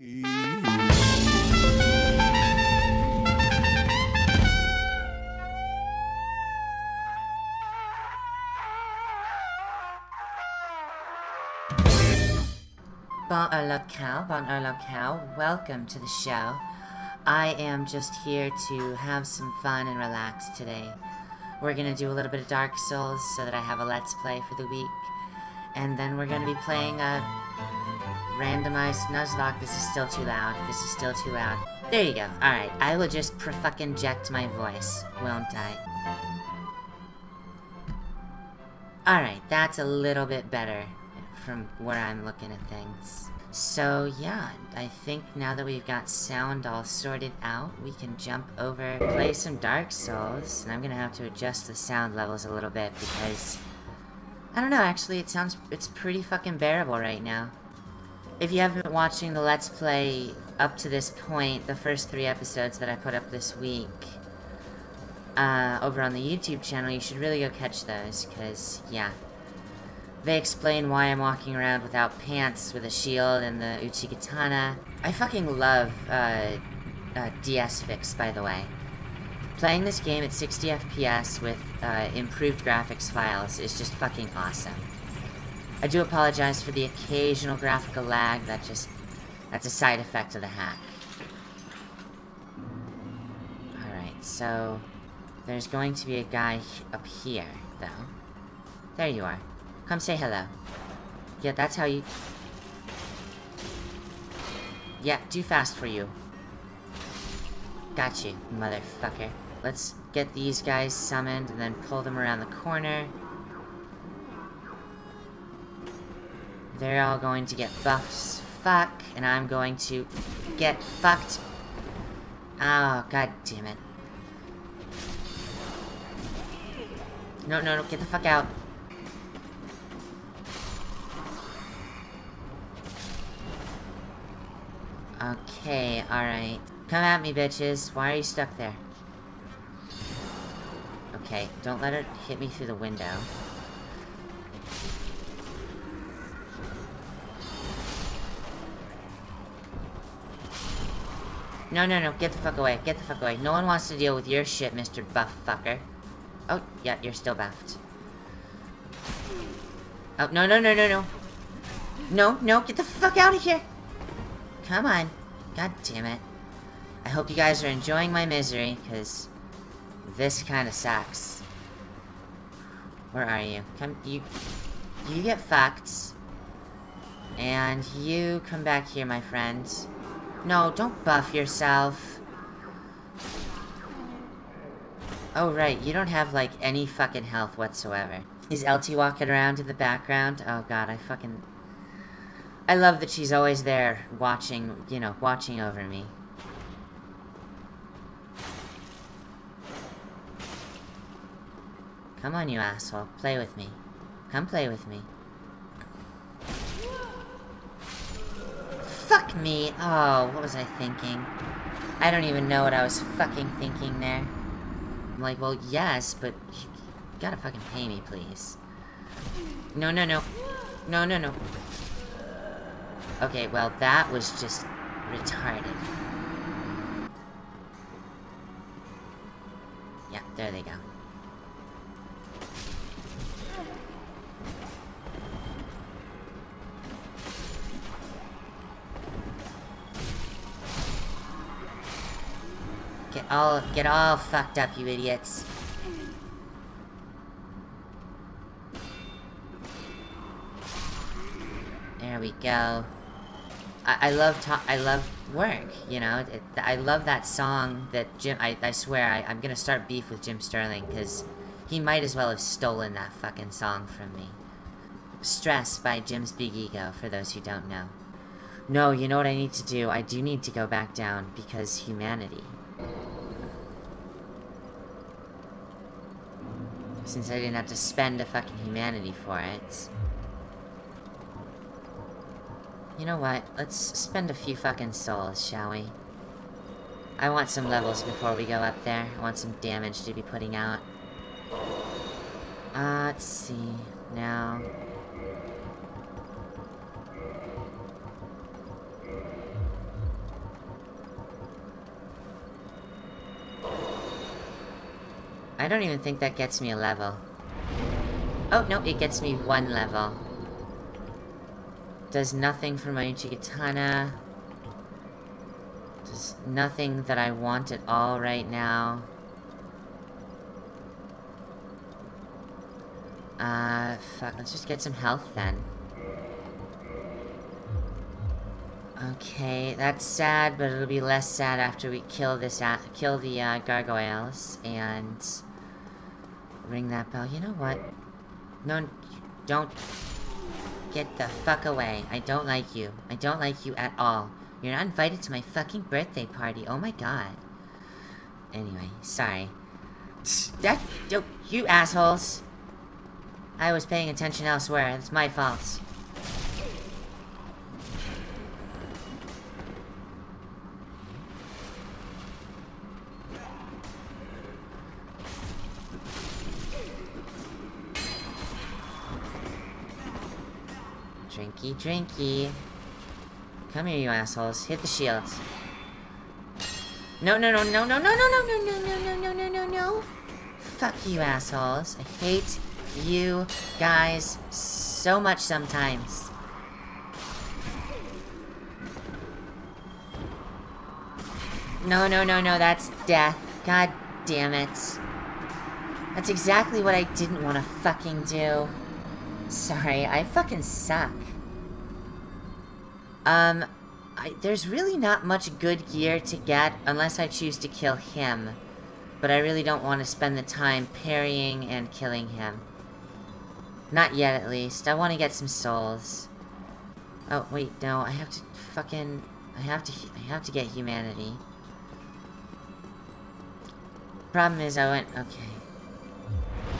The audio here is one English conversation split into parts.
Bon à la cow, bon à la cow, welcome to the show. I am just here to have some fun and relax today. We're gonna do a little bit of Dark Souls so that I have a Let's Play for the week. And then we're gonna be playing a randomized Nuzlocke. This is still too loud. This is still too loud. There you go. Alright, I will just fucking eject my voice, won't I? Alright, that's a little bit better from where I'm looking at things. So yeah, I think now that we've got sound all sorted out, we can jump over, play some Dark Souls, and I'm gonna have to adjust the sound levels a little bit because... I don't know, actually, it sounds, it's pretty fucking bearable right now. If you haven't been watching the Let's Play up to this point, the first three episodes that I put up this week, uh, over on the YouTube channel, you should really go catch those, because, yeah, they explain why I'm walking around without pants with a shield and the Uchigatana. I fucking love uh, uh, DS Fix, by the way. Playing this game at 60 FPS with uh, improved graphics files is just fucking awesome. I do apologize for the occasional graphical lag, that just... That's a side effect of the hack. Alright, so... There's going to be a guy up here, though. There you are. Come say hello. Yeah, that's how you... Yeah, too fast for you. Got you, motherfucker. Let's get these guys summoned and then pull them around the corner. They're all going to get buffed fuck, and I'm going to get fucked. Oh, god damn it. No, no, no, get the fuck out. Okay, alright. Come at me, bitches. Why are you stuck there? Okay, don't let it hit me through the window. No, no, no, get the fuck away, get the fuck away. No one wants to deal with your shit, Mr. Buff Fucker. Oh, yeah, you're still buffed. Oh, no, no, no, no, no. No, no, get the fuck out of here! Come on. God damn it. I hope you guys are enjoying my misery, because this kind of sucks. Where are you? Come, you, you get fucked. And you come back here, my friend. No, don't buff yourself. Oh, right, you don't have, like, any fucking health whatsoever. Is LT walking around in the background? Oh god, I fucking... I love that she's always there, watching, you know, watching over me. Come on, you asshole. Play with me. Come play with me. Fuck me! Oh, what was I thinking? I don't even know what I was fucking thinking there. I'm like, well, yes, but you gotta fucking pay me, please. No, no, no. No, no, no. Okay, well, that was just retarded. Yeah, there they go. Get all, get all fucked up, you idiots. There we go. I, I love I love work, you know? It, I love that song that Jim- I, I swear, I, I'm gonna start beef with Jim Sterling, because he might as well have stolen that fucking song from me. Stress by Jim's Big Ego, for those who don't know. No, you know what I need to do? I do need to go back down, because humanity. Since I didn't have to spend a fucking humanity for it. You know what? Let's spend a few fucking souls, shall we? I want some levels before we go up there. I want some damage to be putting out. Uh, let's see. Now... I don't even think that gets me a level. Oh, no, it gets me one level. Does nothing for my Uchigatana. Does nothing that I want at all right now. Uh, fuck, let's just get some health then. Okay, that's sad, but it'll be less sad after we kill this kill the uh, gargoyles and ring that bell. You know what? No, don't get the fuck away. I don't like you. I don't like you at all. You're not invited to my fucking birthday party. Oh my god. Anyway, sorry. That, you assholes. I was paying attention elsewhere. It's my fault. Drinky, drinky. Come here, you assholes. Hit the shields. No, no, no, no, no, no, no, no, no, no, no, no, no, no, no. Fuck you, assholes. I hate you guys so much sometimes. No, no, no, no, that's death. God damn it. That's exactly what I didn't want to fucking do. Sorry, I fucking suck. Um, I, there's really not much good gear to get unless I choose to kill him. But I really don't want to spend the time parrying and killing him. Not yet, at least. I want to get some souls. Oh, wait, no, I have to fucking... I have to, I have to get humanity. Problem is, I went, okay.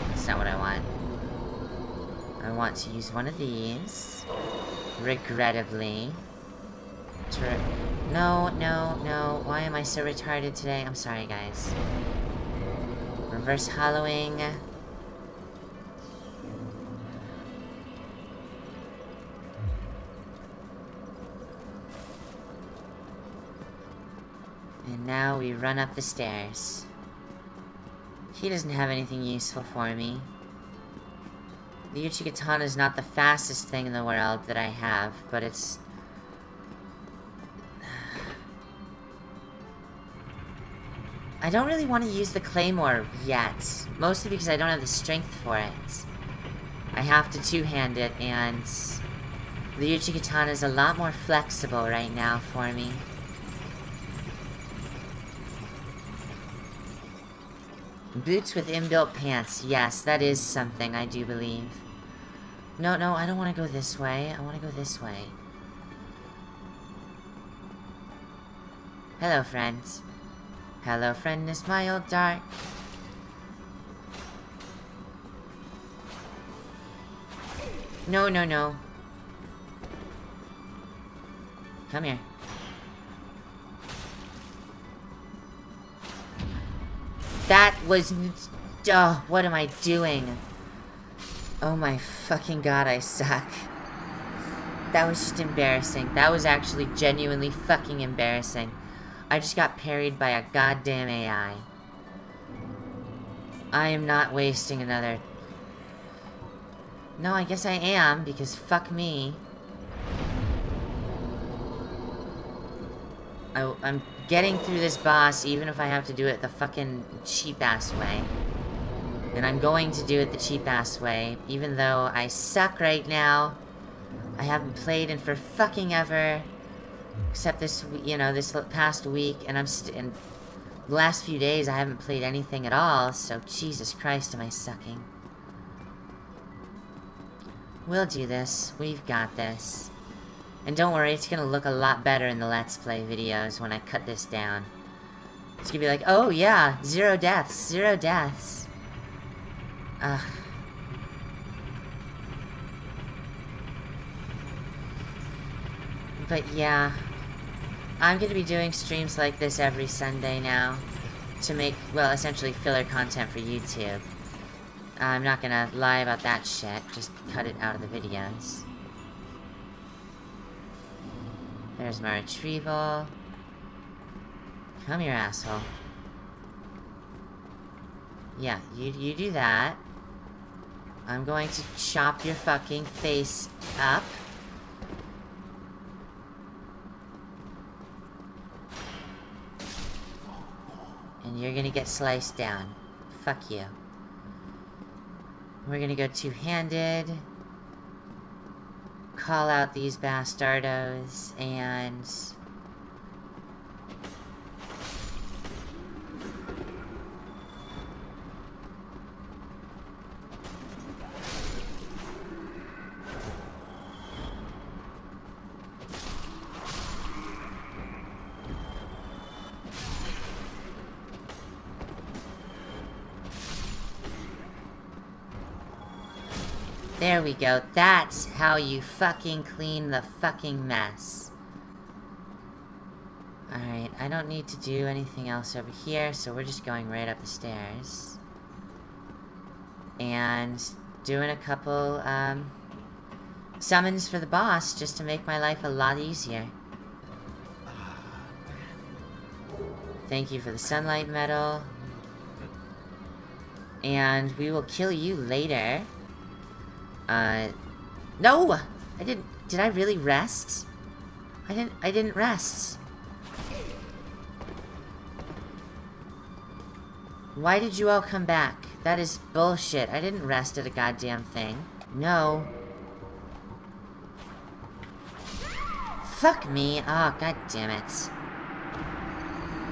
That's not what I want. I want to use one of these. Regrettably. no, no, no. Why am I so retarded today? I'm sorry, guys. Reverse hollowing. And now we run up the stairs. He doesn't have anything useful for me. The Uchigatana is not the fastest thing in the world that I have, but it's... I don't really want to use the Claymore yet. Mostly because I don't have the strength for it. I have to two-hand it, and... The Uchigatana is a lot more flexible right now for me. Boots with inbuilt pants. Yes, that is something, I do believe. No, no, I don't want to go this way. I want to go this way. Hello, friends. Hello, friend, is my old dark. No, no, no. Come here. That was... Oh, what am I doing? Oh my fucking god, I suck. That was just embarrassing. That was actually genuinely fucking embarrassing. I just got parried by a goddamn AI. I am not wasting another... No, I guess I am, because fuck me. I, I'm getting through this boss even if I have to do it the fucking cheap-ass way. And I'm going to do it the cheap-ass way, even though I suck right now. I haven't played in for fucking ever. Except this, you know, this past week, and I'm in the last few days I haven't played anything at all, so Jesus Christ am I sucking. We'll do this. We've got this. And don't worry, it's gonna look a lot better in the Let's Play videos when I cut this down. It's gonna be like, oh yeah, zero deaths, zero deaths. Ugh. But yeah, I'm gonna be doing streams like this every Sunday now to make, well, essentially filler content for YouTube. I'm not gonna lie about that shit, just cut it out of the videos. There's my retrieval. Come here, asshole. Yeah, you, you do that. I'm going to chop your fucking face up. And you're gonna get sliced down. Fuck you. We're gonna go two-handed. Call out these bastardos, and... There we go. That's how you fucking clean the fucking mess. Alright, I don't need to do anything else over here, so we're just going right up the stairs. And doing a couple, um, summons for the boss, just to make my life a lot easier. Thank you for the sunlight medal. And we will kill you later. Uh, no! I didn't, did I really rest? I didn't, I didn't rest. Why did you all come back? That is bullshit. I didn't rest at a goddamn thing. No. Fuck me. Oh, god damn it.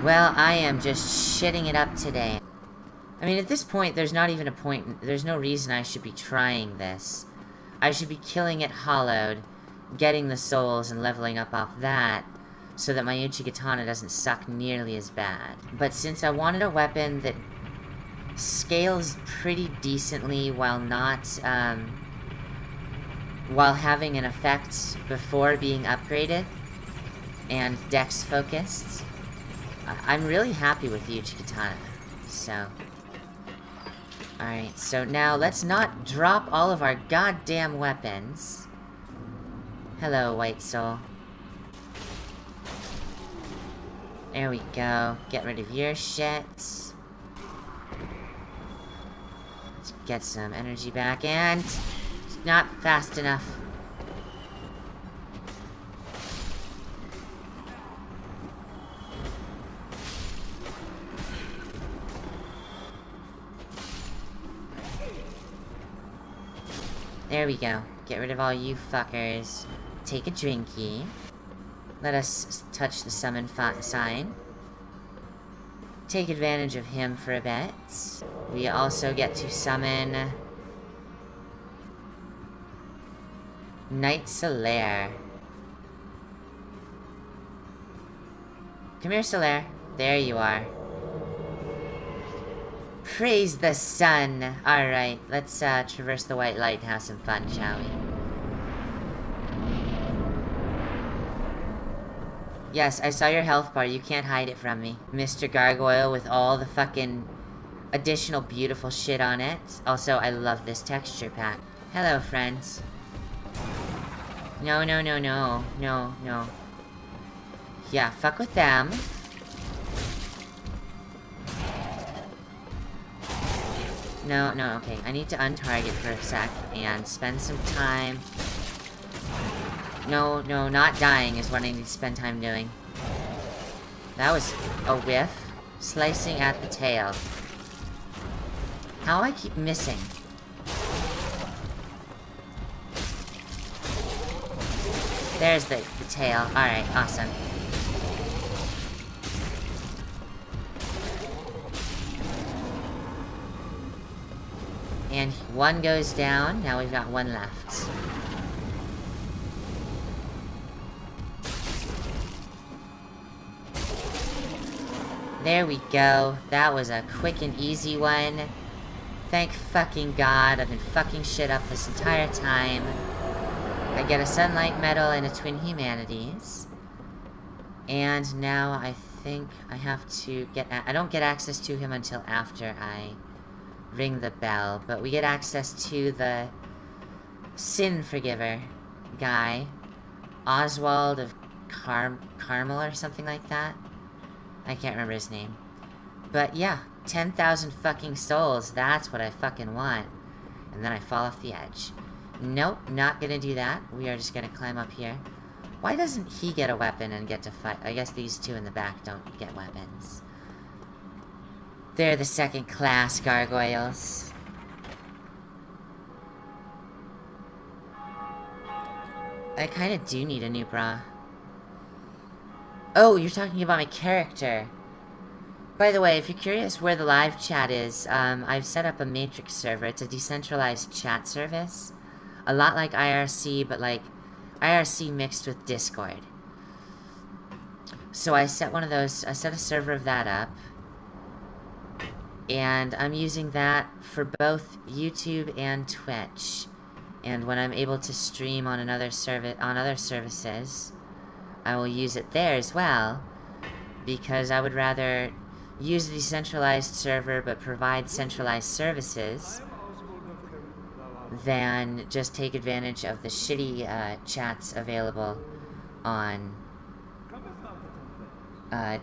Well, I am just shitting it up today. I mean, at this point, there's not even a point, there's no reason I should be trying this. I should be killing it hollowed, getting the souls and leveling up off that, so that my Uchi Uchigatana doesn't suck nearly as bad. But since I wanted a weapon that scales pretty decently while not, um, while having an effect before being upgraded, and dex focused, I'm really happy with the Uchigatana, so... Alright, so now let's not drop all of our goddamn weapons. Hello, White Soul. There we go. Get rid of your shit. Let's get some energy back, and... Not fast enough. There we go. Get rid of all you fuckers. Take a drinky. Let us touch the summon sign. Take advantage of him for a bit. We also get to summon... Knight Solaire. Come here, Solaire. There you are. Praise the sun! Alright, let's uh, traverse the white light and have some fun, shall we? Yes, I saw your health bar. You can't hide it from me. Mr. Gargoyle with all the fucking additional beautiful shit on it. Also, I love this texture pack. Hello, friends. No, no, no, no. No, no. Yeah, fuck with them. No, no, okay. I need to untarget for a sec and spend some time... No, no, not dying is what I need to spend time doing. That was a whiff. Slicing at the tail. How I keep missing? There's the, the tail. Alright, awesome. And one goes down, now we've got one left. There we go. That was a quick and easy one. Thank fucking god, I've been fucking shit up this entire time. I get a Sunlight Medal and a Twin Humanities. And now I think I have to get... I don't get access to him until after I ring the bell, but we get access to the Sin Forgiver guy, Oswald of Car Carmel or something like that. I can't remember his name. But yeah, 10,000 fucking souls, that's what I fucking want. And then I fall off the edge. Nope, not gonna do that. We are just gonna climb up here. Why doesn't he get a weapon and get to fight? I guess these two in the back don't get weapons. They're the second class gargoyles. I kind of do need a new bra. Oh, you're talking about my character. By the way, if you're curious where the live chat is, um, I've set up a Matrix server. It's a decentralized chat service. A lot like IRC, but like IRC mixed with Discord. So I set one of those, I set a server of that up. And I'm using that for both YouTube and Twitch. And when I'm able to stream on another service on other services, I will use it there as well. Because I would rather use a decentralized server but provide centralized services than just take advantage of the shitty uh, chats available on uh,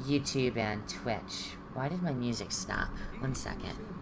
YouTube and Twitch. Why did my music stop? One second.